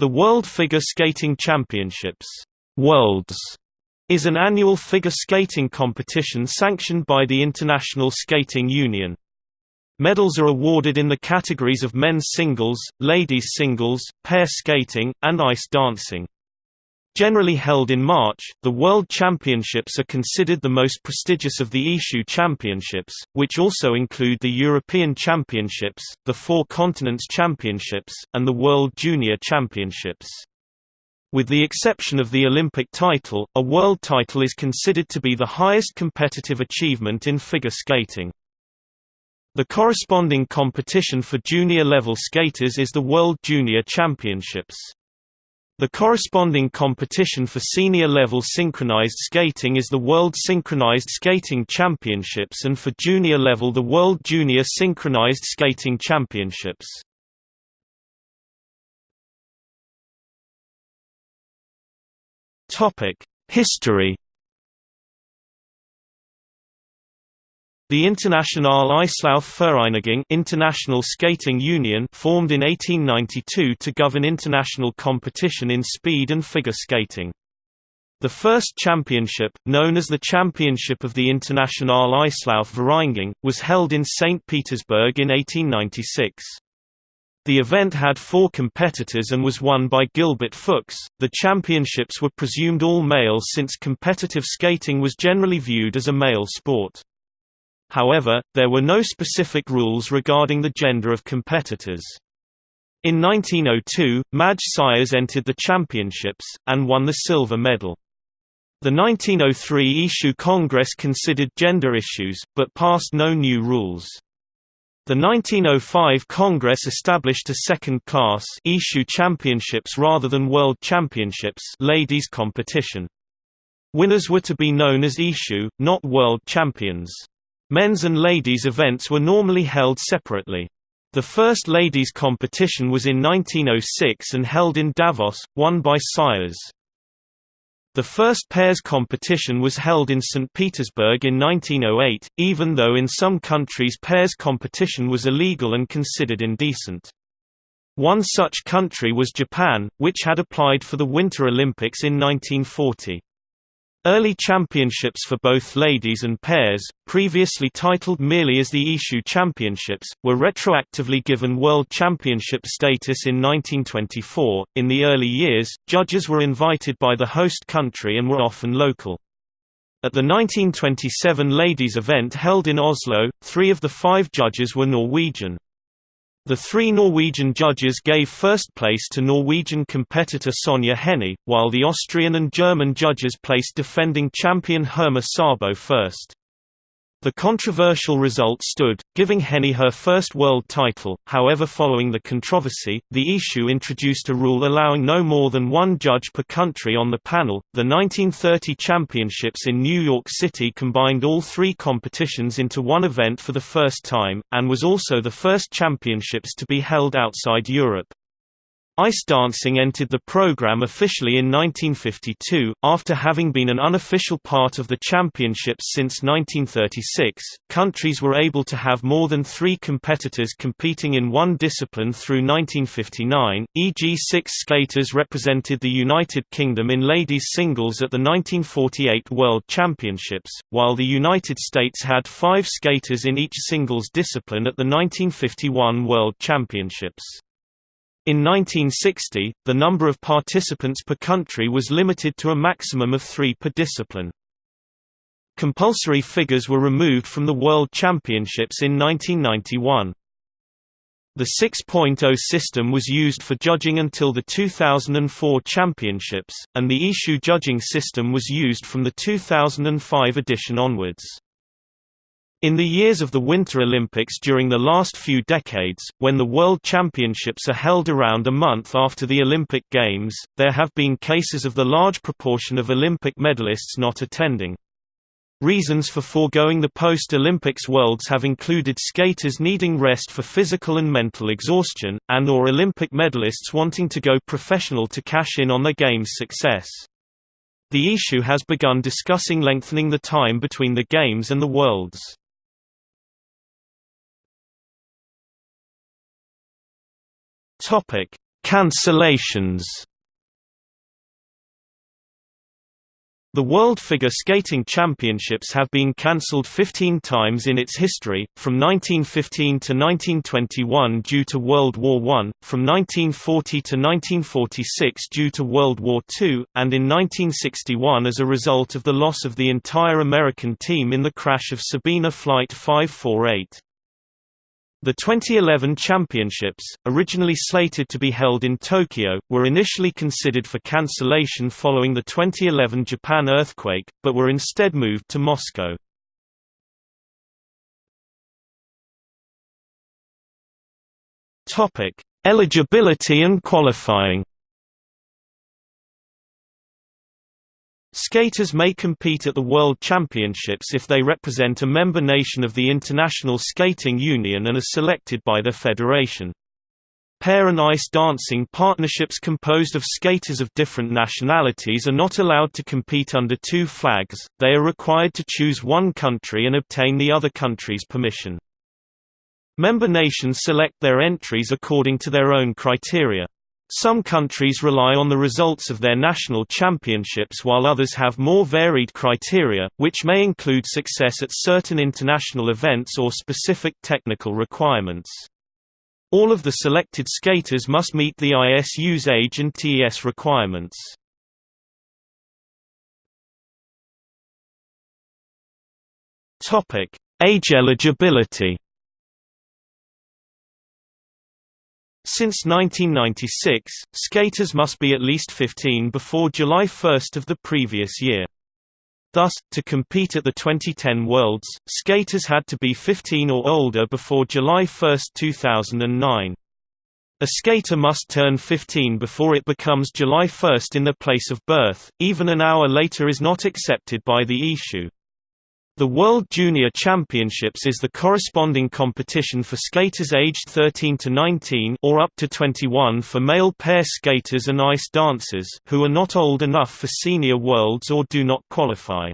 The World Figure Skating Championships Worlds is an annual figure skating competition sanctioned by the International Skating Union. Medals are awarded in the categories of men's singles, ladies singles, pair skating, and ice dancing. Generally held in March, the World Championships are considered the most prestigious of the ISU Championships, which also include the European Championships, the Four Continents Championships, and the World Junior Championships. With the exception of the Olympic title, a world title is considered to be the highest competitive achievement in figure skating. The corresponding competition for junior-level skaters is the World Junior Championships. The corresponding competition for senior-level synchronized skating is the World Synchronized Skating Championships and for junior level the World Junior Synchronized Skating Championships. History The Internationale Eislaufvereinigung International Skating Union formed in 1892 to govern international competition in speed and figure skating. The first championship, known as the Championship of the Internationale Eislaufvereinigung, was held in St. Petersburg in 1896. The event had four competitors and was won by Gilbert Fuchs. The championships were presumed all male since competitive skating was generally viewed as a male sport. However, there were no specific rules regarding the gender of competitors. In 1902, Madge Syers entered the championships, and won the silver medal. The 1903 ISU Congress considered gender issues, but passed no new rules. The 1905 Congress established a second-class ISU Championships rather than World Championships ladies competition. Winners were to be known as ISU, not World Champions. Men's and ladies' events were normally held separately. The first ladies' competition was in 1906 and held in Davos, won by Syers. The first pairs competition was held in St. Petersburg in 1908, even though in some countries pairs competition was illegal and considered indecent. One such country was Japan, which had applied for the Winter Olympics in 1940. Early championships for both ladies and pairs, previously titled merely as the ISU Championships, were retroactively given World Championship status in 1924. In the early years, judges were invited by the host country and were often local. At the 1927 ladies event held in Oslo, three of the five judges were Norwegian. The three Norwegian judges gave first place to Norwegian competitor Sonja Henie, while the Austrian and German judges placed defending champion Herma Szabo first. The controversial result stood, giving Henie her first world title, however following the controversy, the ISU introduced a rule allowing no more than one judge per country on the panel. The 1930 championships in New York City combined all three competitions into one event for the first time, and was also the first championships to be held outside Europe. Ice dancing entered the program officially in 1952, after having been an unofficial part of the championships since 1936. Countries were able to have more than three competitors competing in one discipline through 1959, e.g., six skaters represented the United Kingdom in ladies' singles at the 1948 World Championships, while the United States had five skaters in each singles discipline at the 1951 World Championships. In 1960, the number of participants per country was limited to a maximum of three per discipline. Compulsory figures were removed from the World Championships in 1991. The 6.0 system was used for judging until the 2004 Championships, and the ISU judging system was used from the 2005 edition onwards. In the years of the Winter Olympics during the last few decades, when the World Championships are held around a month after the Olympic Games, there have been cases of the large proportion of Olympic medalists not attending. Reasons for foregoing the post-Olympics Worlds have included skaters needing rest for physical and mental exhaustion, and or Olympic medalists wanting to go professional to cash in on their Games success. The ISU has begun discussing lengthening the time between the Games and the Worlds. Topic: Cancellations The World Figure Skating Championships have been cancelled 15 times in its history, from 1915 to 1921 due to World War I, from 1940 to 1946 due to World War II, and in 1961 as a result of the loss of the entire American team in the crash of Sabena Flight 548. The 2011 championships, originally slated to be held in Tokyo, were initially considered for cancellation following the 2011 Japan earthquake, but were instead moved to Moscow. Eligibility and qualifying Skaters may compete at the World Championships if they represent a member nation of the International Skating Union and are selected by their federation. Pair and ice dancing partnerships composed of skaters of different nationalities are not allowed to compete under two flags, they are required to choose one country and obtain the other country's permission. Member nations select their entries according to their own criteria. Some countries rely on the results of their national championships while others have more varied criteria, which may include success at certain international events or specific technical requirements. All of the selected skaters must meet the ISU's age and TES requirements. Age eligibility Since 1996, skaters must be at least 15 before July 1 of the previous year. Thus, to compete at the 2010 Worlds, skaters had to be 15 or older before July 1, 2009. A skater must turn 15 before it becomes July 1 in their place of birth, even an hour later is not accepted by the ISU. The World Junior Championships is the corresponding competition for skaters aged 13 to 19 or up to 21 for male pair skaters and ice dancers who are not old enough for senior worlds or do not qualify.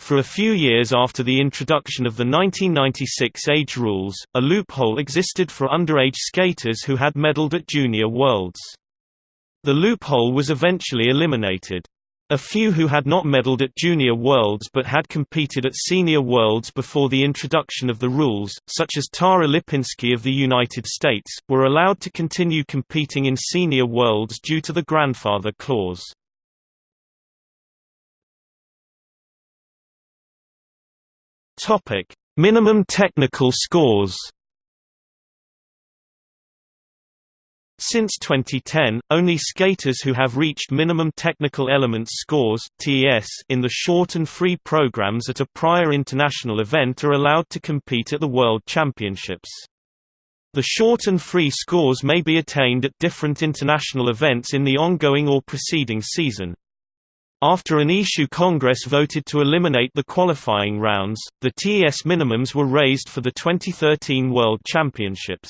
For a few years after the introduction of the 1996 age rules, a loophole existed for underage skaters who had medaled at junior worlds. The loophole was eventually eliminated. A few who had not medaled at Junior Worlds but had competed at Senior Worlds before the introduction of the rules, such as Tara Lipinski of the United States, were allowed to continue competing in Senior Worlds due to the grandfather clause. Minimum technical scores Since 2010, only skaters who have reached minimum technical elements scores (TES) in the short and free programs at a prior international event are allowed to compete at the World Championships. The short and free scores may be attained at different international events in the ongoing or preceding season. After an ISU Congress voted to eliminate the qualifying rounds, the TES minimums were raised for the 2013 World Championships.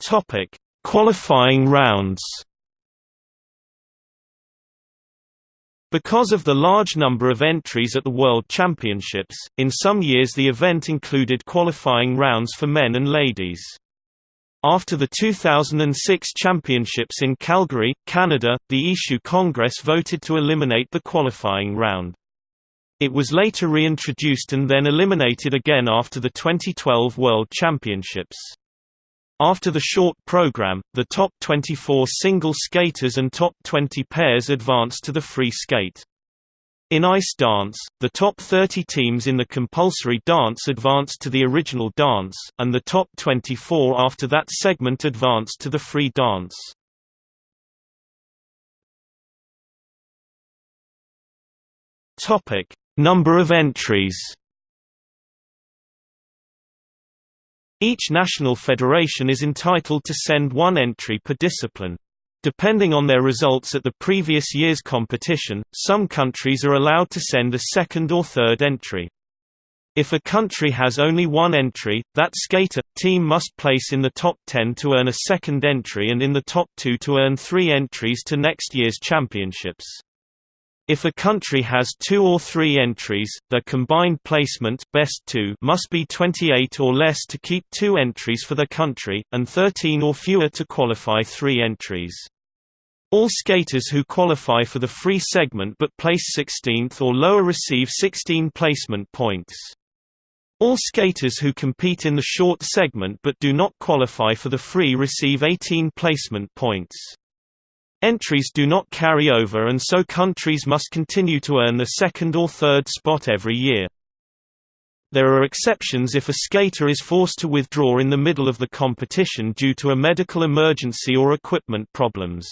Topic: Qualifying rounds. Because of the large number of entries at the World Championships, in some years the event included qualifying rounds for men and ladies. After the 2006 Championships in Calgary, Canada, the ISU Congress voted to eliminate the qualifying round. It was later reintroduced and then eliminated again after the 2012 World Championships. After the short program, the top 24 single skaters and top 20 pairs advanced to the free skate. In ice dance, the top 30 teams in the compulsory dance advanced to the original dance, and the top 24 after that segment advanced to the free dance. Number of entries. Each national federation is entitled to send one entry per discipline. Depending on their results at the previous year's competition, some countries are allowed to send a second or third entry. If a country has only one entry, that skater team must place in the top 10 to earn a second entry and in the top 2 to earn 3 entries to next year's championships. If a country has two or three entries, their combined placement best two must be 28 or less to keep two entries for the country, and 13 or fewer to qualify three entries. All skaters who qualify for the free segment but place 16th or lower receive 16 placement points. All skaters who compete in the short segment but do not qualify for the free receive 18 placement points. Entries do not carry over and so countries must continue to earn the second or third spot every year. There are exceptions if a skater is forced to withdraw in the middle of the competition due to a medical emergency or equipment problems.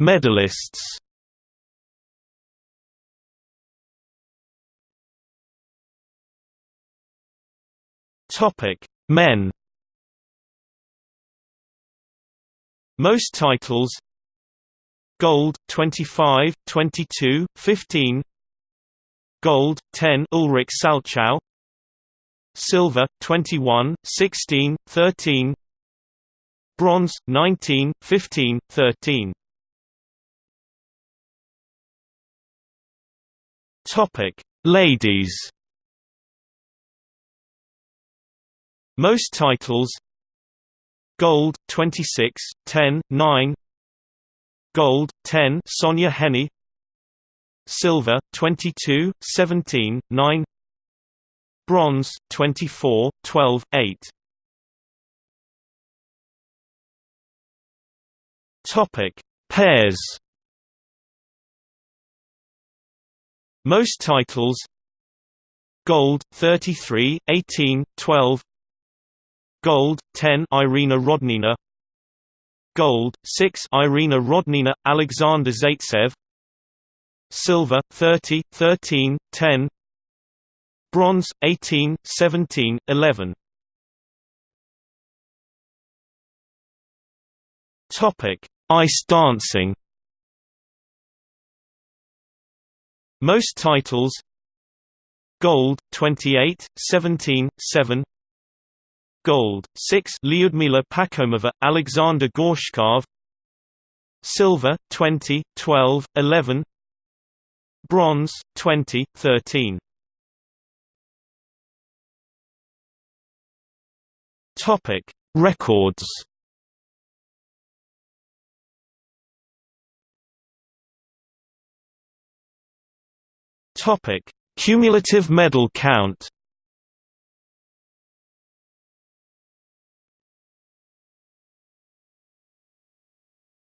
Medalists. Topic: Men. Most titles Gold 25, 22, 15 Gold 10 Ulrich Salchow Silver 21, 16, 13 Bronze 19, 15, 13 Topic Ladies Most titles Gold 26 10 9 Gold 10 Sonja Henie Silver 22 17 9 Bronze 24 12 8 Topic Pairs. Most titles Gold 33 18 12 Gold 10 Irina Rodnina. Gold 6 Irina Rodnina Alexander Zaitsev. Silver 30 13 10 Bronze 18 17 11 Topic Ice dancing. Most titles Gold 28 17 7 Gold 6 Lyudmila Pakhomova, Alexander Gorshkov. Silver 20 12 11 Bronze 20 13 Topic Records. Topic Cumulative medal count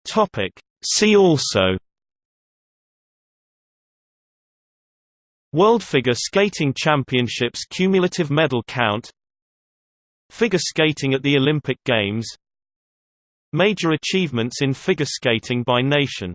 Topic. See also. World Figure Skating Championships cumulative medal count. Figure skating at the Olympic Games. Major achievements in figure skating by nation